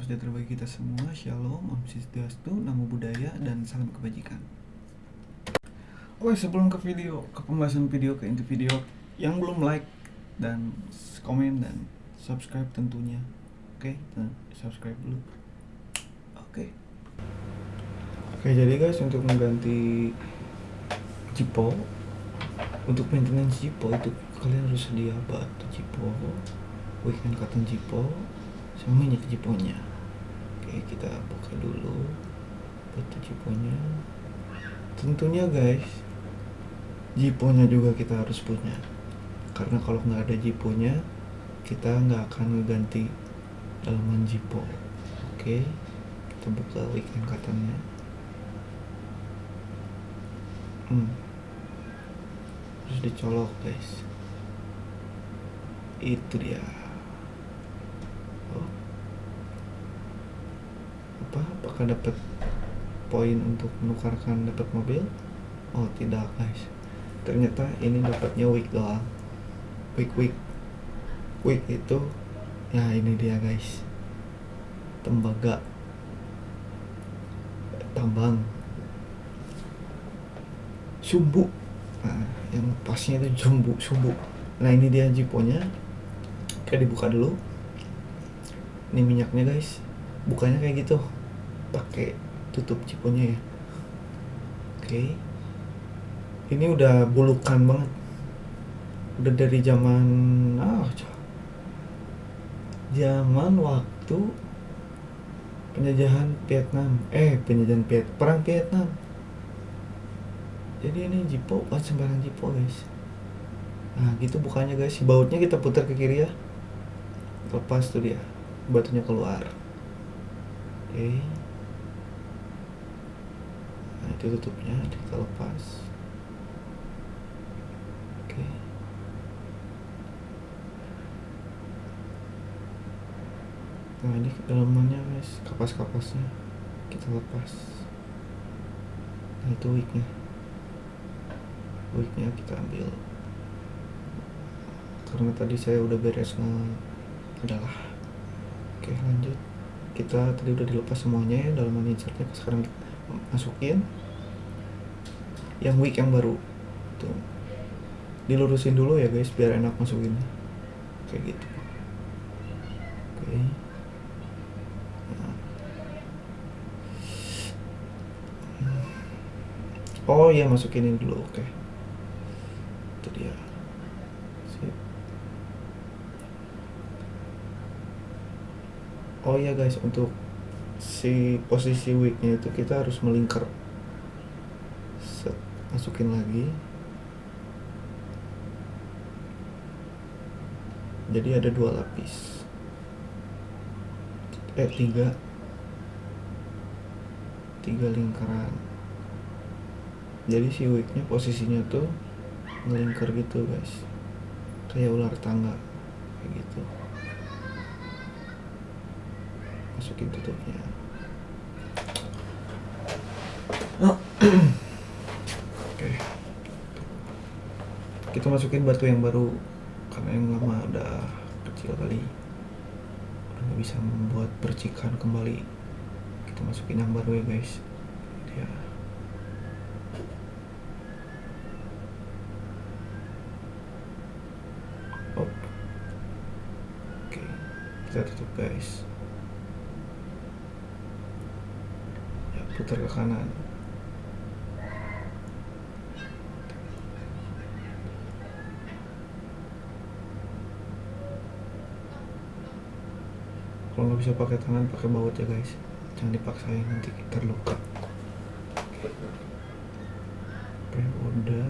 sejahtera bagi kita semua. Shalom, Om Swastiastu, Namo Buddhaya, dan salam kebajikan. Oke, sebelum ke video, ke pembahasan video, ke inti video, yang belum like dan komen dan subscribe tentunya. Oke, dan subscribe dulu. Oke. Oke, jadi guys untuk mengganti Jipo untuk maintenance Jipo itu kalian harus sedia batu Jipo, weekend cotton Jipo, sama minyak Jiponya. Oke, kita buka dulu batu Jiponya. Tentunya guys, Jiponya juga kita harus punya. Karena kalau nggak ada Jiponya, kita nggak akan ngeganti dalaman Jipo. Oke, kita buka weekend cottonnya. Hmm. Terus dicolok guys. Itu dia. Oh. Apa? Apakah dapat poin untuk menukarkan dapat mobil? Oh tidak guys. Ternyata ini dapatnya week doang. Week week. Week itu ya ini dia guys. Tembaga tambang sumbu nah, yang pasnya itu sumbu sumbu nah ini dia jiponya kayak dibuka dulu ini minyaknya guys bukanya kayak gitu pakai tutup jiponya ya. Oke. Ini udah bulukan banget. Udah dari zaman ah zaman waktu penjajahan Vietnam. Eh penjajahan Viet perang Vietnam. Jadi ini jipo bukan sembarang jipo guys. Nah gitu bukannya guys. Si bautnya kita putar ke kiri ya. Lepas tuh dia batunya keluar. Oke. nah itu tutupnya kita lepas. Oke. Nah ini dalamannya guys. Kapas-kapasnya kita lepas. Nah itu wignya wignya kita ambil. Karena tadi saya udah beres nge udahlah oke lanjut. Kita tadi udah dilepas semuanya ya dalaman insertnya. Sekarang kita masukin yang wig yang baru tuh dilurusin dulu ya guys biar enak masukinnya kayak gitu oke Oh iya masukin ini dulu, oke. Itu dia. Oh iya guys, untuk si posisi wignya itu kita harus melingkar. Masukin lagi. Jadi ada dua lapis. Eh tiga. Tiga lingkaran jadi si wignya posisinya tuh ngelingkar gitu guys kayak ular tangga kayak gitu masukin tutupnya oh. oke kita masukin batu yang baru. Karena yang lama udah kecil kali. Udah bisa membuat percikan kembali. Kita masukin yang baru ya guys. Dia. Oke, kita tutup guys. Ya, putar ke kanan. Kalau bisa pakai tangan, pakai baut ya guys. Jangan dipaksain nanti terluka. Oke, udah.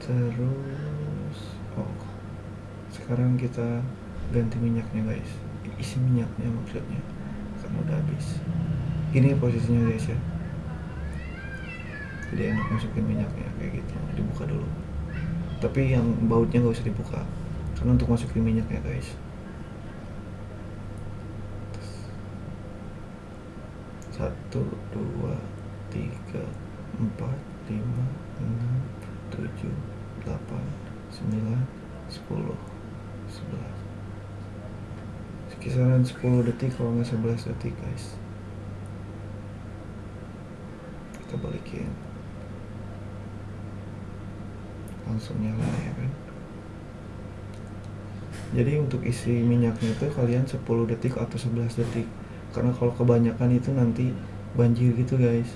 Terus, oh, sekarang kita ganti minyaknya guys. Isi minyaknya maksudnya. Karena udah habis. Ini posisinya guys ya. Jadi enak masukin minyaknya kayak gitu. Dibuka dulu. Tapi yang bautnya nggak usah dibuka. Karena untuk masukin minyaknya guys satu dua tiga empat lima enam tujuh delapan sembilan sepuluh sebelas. Kisaran 10 detik kalau nggak 11 detik guys. Kita balikin. Langsung nyala ya kan? Jadi untuk isi minyaknya itu kalian 10 detik atau 11 detik. Karena kalau kebanyakan itu nanti banjir gitu guys